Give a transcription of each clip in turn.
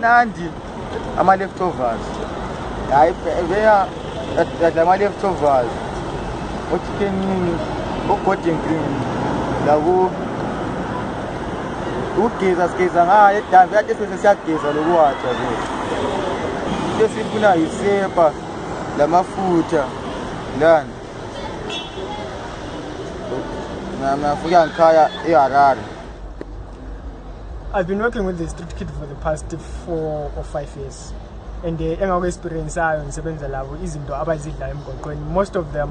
amnandi ama-leftovers. Hayi veya yadla ama-leftovers. Ochickenini ogordon green labo ukugeza sigeza ngayo edambi kade sibese siyageza lokuwatsha ke into esifuna yisepa lamafutha lani ngafika ngikhaya eharare. I've been working with the street kid for the past four or five years. And the uh, engakwe-experienceayo ngisebenza labo izinto abazidlayo emgoqweni most of them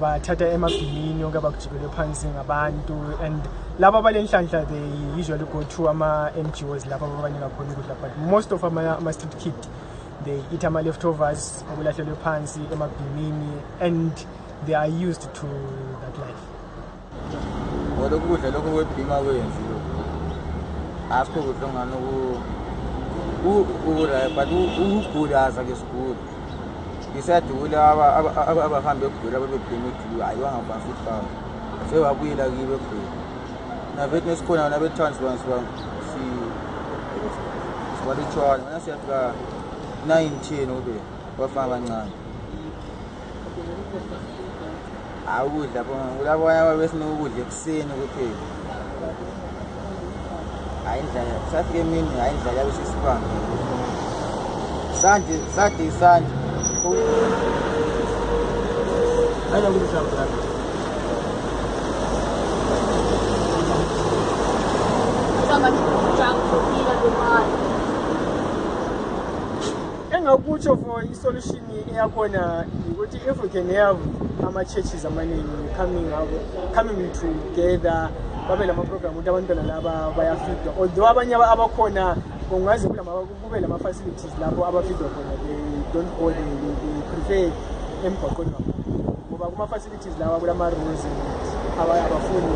bathatha emabhimini onke bakujikele phansi ngabantu. And labo abalenhlanhla they usually go to ama-ngos lapho ababanika khona but most of ama-street kid they eat ama-leftovers okulahlelwe phansi emabhimini and they are used to that life lokhu asikho kudla ongani ukudla but ukugulaza ke sigula ngisadula abahambe egula babebhima egulu hayi wangafana futhi baba sewabuyela kibo egula navethi nesikhona nabetowns sibalutshwana mana siyafika nine ten ube bafana abancane hayi ukudla kulabanye ababesinokudla ekuseni kuphela hayi indlala safika emini yabe sesibanga sanje engakutsho for isolution eyakhona ukuthi if we can have ama-churches amaningi coming up coming together babe lama-program ukuthi abantwana laba bayafidwa although abanye aba- abakhona kungaze kube lama-facilities lapho abafidwa khona. They don't go they, they, they prefer emgwaqweni kakhulu ngoba kuma-facilities lawa kulama-rules abafuni